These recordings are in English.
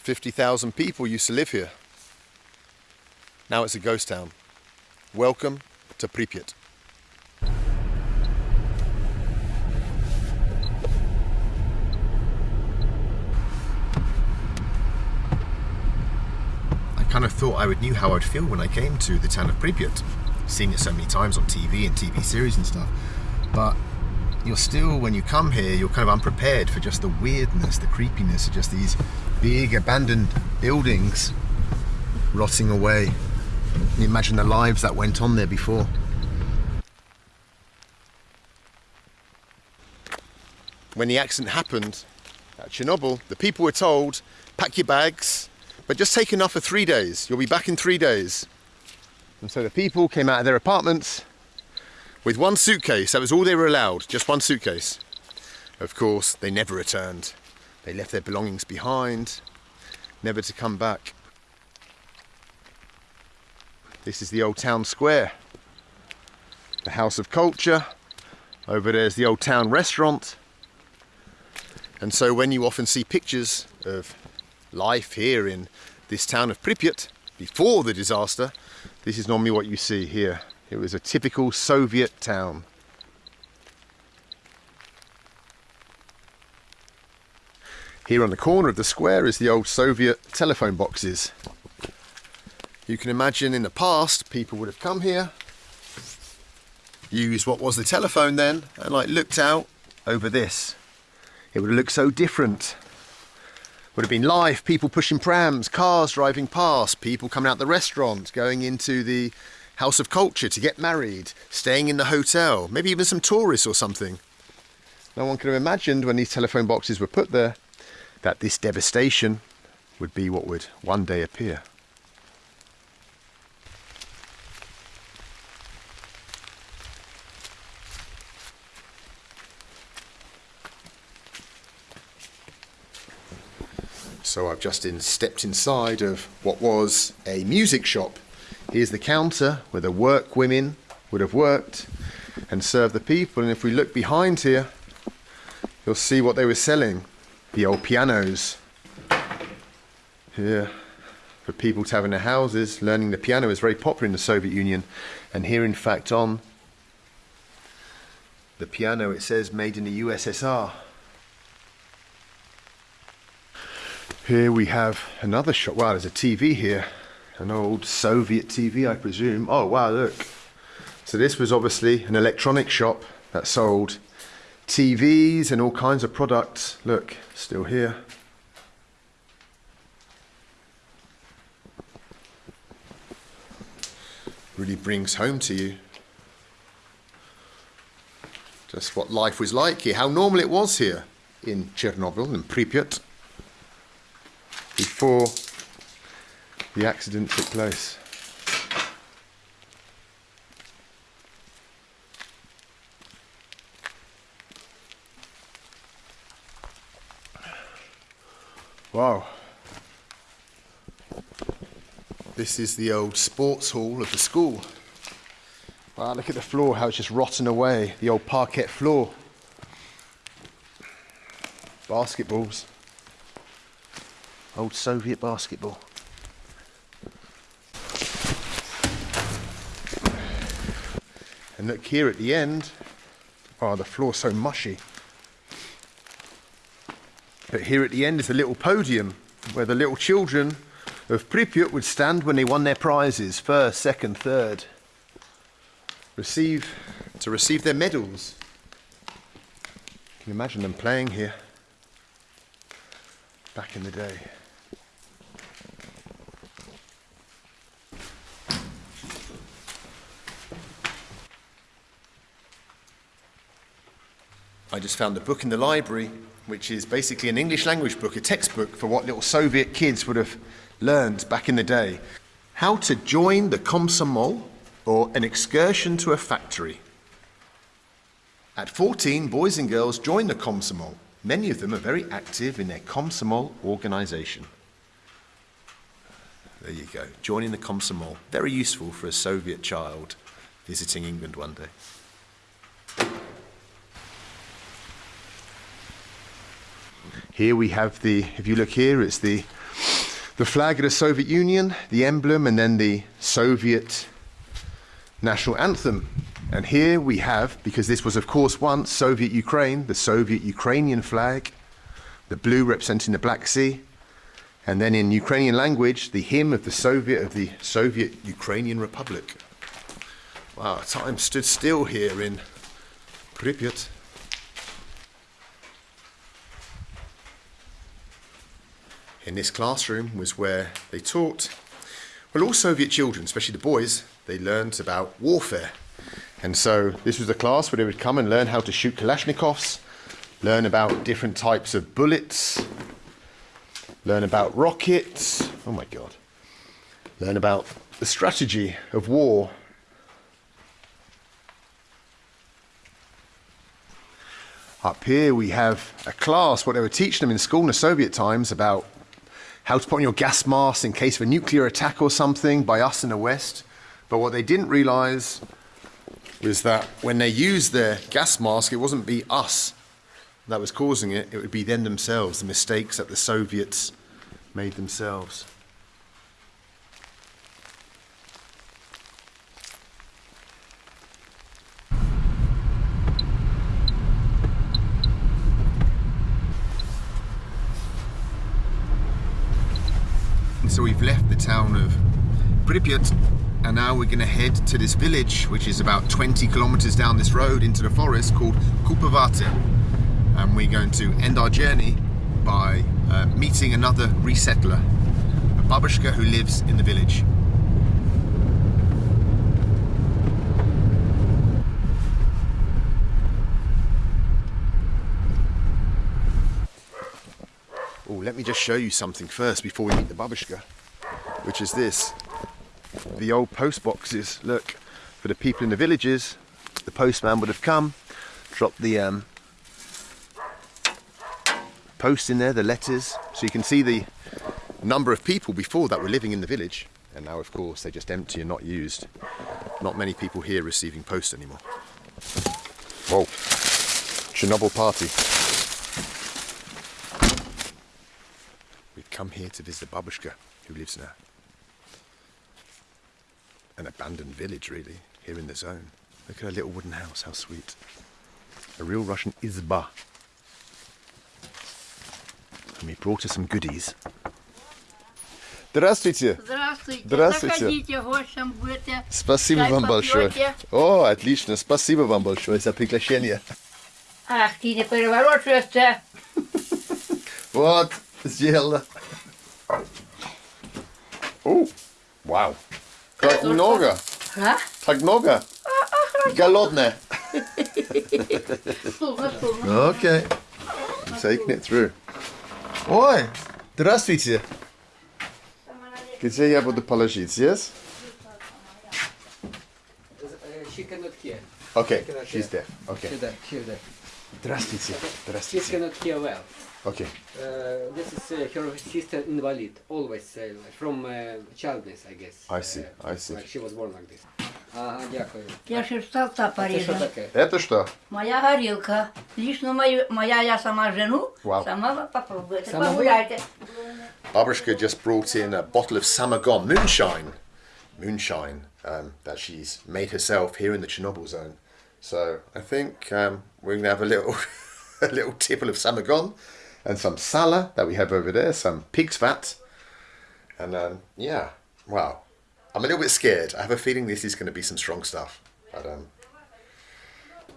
50,000 people used to live here. Now it's a ghost town. Welcome to Pripyat. I kind of thought I would knew how I'd feel when I came to the town of Pripyat, seen it so many times on TV and TV series and stuff. But you're still, when you come here, you're kind of unprepared for just the weirdness, the creepiness of just these big abandoned buildings rotting away. You imagine the lives that went on there before. When the accident happened at Chernobyl, the people were told, pack your bags, but just take enough for three days. You'll be back in three days. And so the people came out of their apartments with one suitcase. That was all they were allowed, just one suitcase. Of course, they never returned. They left their belongings behind, never to come back. This is the old town square, the House of Culture. Over there's the old town restaurant. And so when you often see pictures of life here in this town of Pripyat before the disaster, this is normally what you see here. It was a typical Soviet town. Here on the corner of the square is the old Soviet telephone boxes. You can imagine in the past people would have come here, used what was the telephone then, and like looked out over this. It would have looked so different. Would have been life, people pushing prams, cars driving past, people coming out the restaurant, going into the House of Culture to get married, staying in the hotel, maybe even some tourists or something. No one could have imagined when these telephone boxes were put there that this devastation would be what would one day appear. So I've just in, stepped inside of what was a music shop. Here's the counter where the work women would have worked and served the people. And if we look behind here, you'll see what they were selling. The old pianos. Here, for people to have in their houses. Learning the piano is very popular in the Soviet Union. And here, in fact, on the piano, it says made in the USSR. Here we have another shop. Wow, there's a TV here. An old Soviet TV, I presume. Oh, wow, look. So this was obviously an electronic shop that sold TVs and all kinds of products. Look, still here. Really brings home to you just what life was like here, how normal it was here in Chernobyl and Pripyat before the accident took place. Wow. This is the old sports hall of the school. Wow, look at the floor, how it's just rotten away. The old parquet floor. Basketballs. Old Soviet basketball. And look here at the end. Oh, the floor's so mushy. But here at the end is a little podium where the little children of Pripyat would stand when they won their prizes, first, second, third. Receive, to receive their medals. Can you imagine them playing here back in the day? I just found a book in the library, which is basically an English language book, a textbook for what little Soviet kids would have learned back in the day. How to join the Komsomol or an excursion to a factory. At 14, boys and girls join the Komsomol. Many of them are very active in their Komsomol organization. There you go, joining the Komsomol. Very useful for a Soviet child visiting England one day. Here we have the, if you look here, it's the the flag of the Soviet Union, the emblem, and then the Soviet national anthem. And here we have, because this was of course once Soviet Ukraine, the Soviet Ukrainian flag, the blue representing the Black Sea, and then in Ukrainian language, the hymn of the Soviet of the Soviet Ukrainian Republic. Wow, time stood still here in Pripyat. In this classroom was where they taught, well, all Soviet children, especially the boys, they learned about warfare. And so this was a class where they would come and learn how to shoot Kalashnikovs, learn about different types of bullets, learn about rockets. Oh my God. Learn about the strategy of war. Up here we have a class, what they were teaching them in school in the Soviet times about how to put on your gas mask in case of a nuclear attack or something by us in the West. But what they didn't realize was that when they used their gas mask, it wasn't be us that was causing it, it would be them themselves, the mistakes that the Soviets made themselves. So we've left the town of Pripyat and now we're going to head to this village which is about 20 kilometers down this road into the forest called Kupovate and we're going to end our journey by uh, meeting another resettler, a babushka who lives in the village. Oh, let me just show you something first before we meet the babushka, which is this. The old post boxes, look, for the people in the villages, the postman would have come, dropped the um, post in there, the letters, so you can see the number of people before that were living in the village, and now of course they're just empty and not used. Not many people here receiving post anymore. Whoa, Chernobyl party. come here to visit babushka who lives in a, an abandoned village really, here in the zone. Look at her little wooden house, how sweet. A real Russian izba. And we brought her some goodies. Здравствуйте. Здравствуйте. Здравствуйте. Заходите, гостем будете. Спасибо Чай вам большое. попьете? О, отлично. Спасибо вам большое за приглашение. Ах, ты не переворачиваешься. Вот, сделала. О, вау. Так много. А? Так много. Голодная. Стулно, стулно. Okay. I'm taking it through. Ой, здравствуйте. Где я буду положить? Здесь? She cannot hear. Okay, Cannot she's hear. there. Okay. She there, she there. Здравствуйте. She Здравствуйте. cannot hear well. Okay. Uh, this is uh, her sister invalid, always uh, from uh, childness, I guess. I see, Uh, I see. Like she was born like this. Ага, дякую. Я ще столта А це що порезала. таке? Это что? Моя горілка. Лично мою, моя я сама жену. Вау. Сама ви попробуйте. Сама ви? Погуляйте. Babushka just brought in a bottle of Samagon moonshine, moonshine um, that she's made herself here in the Chernobyl zone. So I think um, we're going to have a little, a little tipple of Samagon and some sala that we have over there, some pig's fat, and um, yeah, wow. I'm a little bit scared. I have a feeling this is going to be some strong stuff, but um,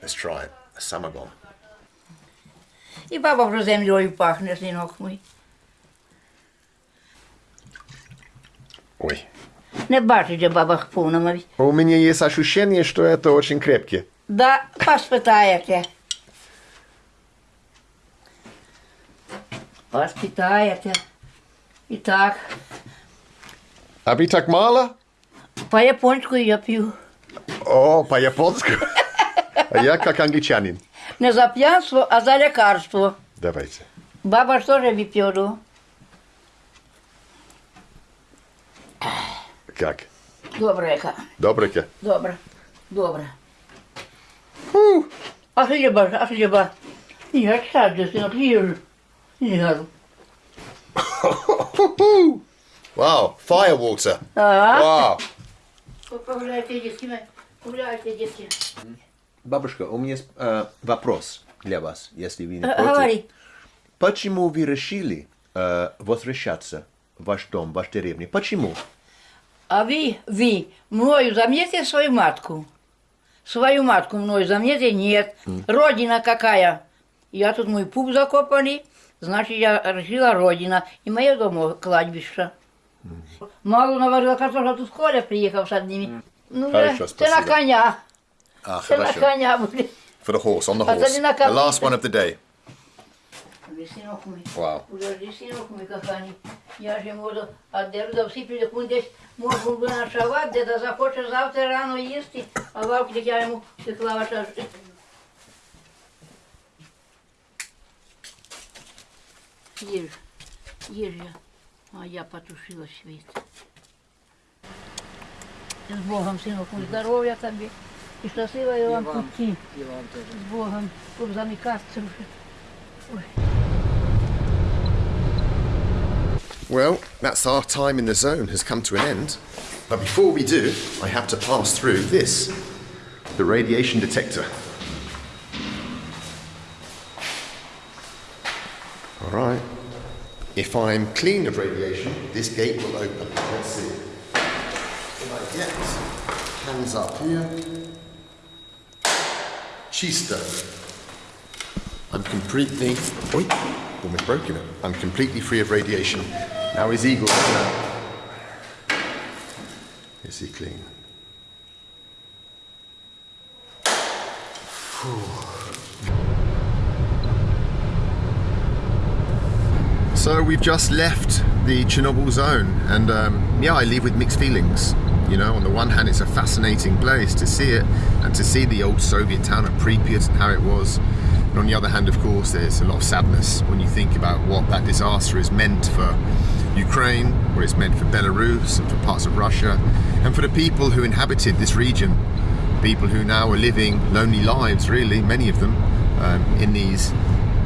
let's try it. Samagon. І баба вже землею пахне, синок мій. Ой. Не бачить, де баба повна мові. У меня есть ощущение, что это очень крепкий. Да, поспитаєте. Поспитаєте. І так, А вы так мало? по-японську я п'ю. О, по-японски. А я как англичанин. Не за п'янство, а за лікарство. Давайте. Баба ж теж вип'ю. Как? Добре, яка. Добренько. Добре. Добре. А хліба, ж, а хліба. Я сяду, синок, їжу. Їжу. Wow, fire water. А? Wow. Погуляйте, детки, погуляйте, детки. Бабушка, у меня есть э, вопрос для вас, если вы не Э, против. Говори. Почему вы решили э, возвращаться в ваш дом, в вашу деревню? Почему? А вы, вы, мною заметите свою матку? Свою матку мною заметите? Нет. Родина какая? Я тут мой пуп закопали, значит, я решила родина. И мое дома кладбище. Мало наварила картошка, тут Коля приехал с одними. Ну, Хорошо, ты на коня. Ah, Ты на коня будет. For the horse, on the А horse. The last one of the day. Сынок мой. Wow. Подожди, сынок мой, коханий. Я же можу отдеру до всі підекун десь можу би ночувати, де захоче завтра рано їсти, а вавки я йому пекла ваша. Їж, їж я. А я потушила світ. З Богом, синок мой, здоров'я тобі. І щасливої вам вам. путі. И вам тоже. З Богом, щоб замикатися вже. Well, that's our time in the zone has come to an end. But before we do, I have to pass through this the radiation detector. All right. If I'm clean of radiation, this gate will open. Let's see. If I get hands up here. Chista. I'm completely. Oi, almost broken it. I'm completely free of radiation. Now is Igor gonna. Is he clean? So we've just left the Chernobyl zone, and um, yeah, I leave with mixed feelings. You know, on the one hand, it's a fascinating place to see it and to see the old Soviet town of Pripyat and how it was. And on the other hand, of course, there's a lot of sadness when you think about what that disaster has meant for Ukraine, what it's meant for Belarus and for parts of Russia, and for the people who inhabited this region. People who now are living lonely lives, really, many of them, um, in these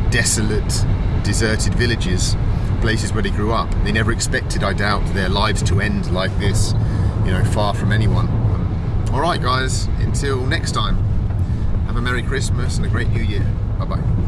desolate, deserted villages, places where they grew up. They never expected, I doubt, their lives to end like this, you know, far from anyone. All right, guys, until next time, have a Merry Christmas and a great New Year. Bye bye.